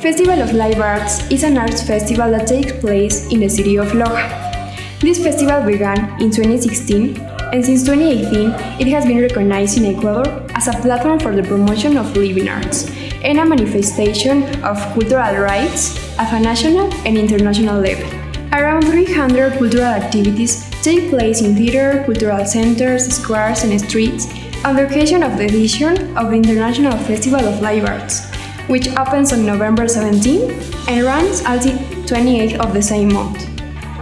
Festival of Live Arts is an arts festival that takes place in the city of Loja. This festival began in 2016 and since 2018 it has been recognized in Ecuador as a platform for the promotion of living arts and a manifestation of cultural rights at a national and international level. Around 300 cultural activities take place in theater, cultural centers, squares and streets on the occasion of the edition of the International Festival of Live Arts, which opens on November 17 and runs until 28 of the same month.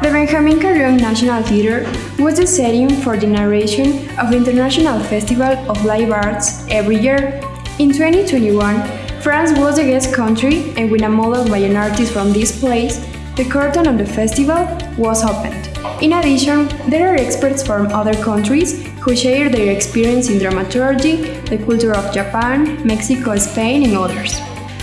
The Benjamin Carrión National Theatre was the setting for the narration of the International Festival of Live Arts every year. In 2021, France was the guest country and with a model by an artist from this place, the curtain on the festival was opened. In addition, there are experts from other countries who share their experience in dramaturgy, the culture of Japan, Mexico, Spain, and others.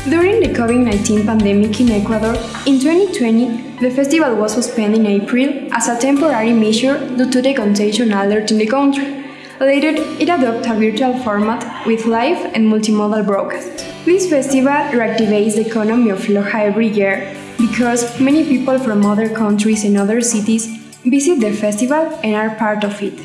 During the COVID 19 pandemic in Ecuador, in 2020, the festival was suspended in April as a temporary measure due to the contagion alert in the country. Later, it adopted a virtual format with live and multimodal broadcasts. This festival reactivates the economy of Loja every year because many people from other countries and other cities visit the festival and are part of it.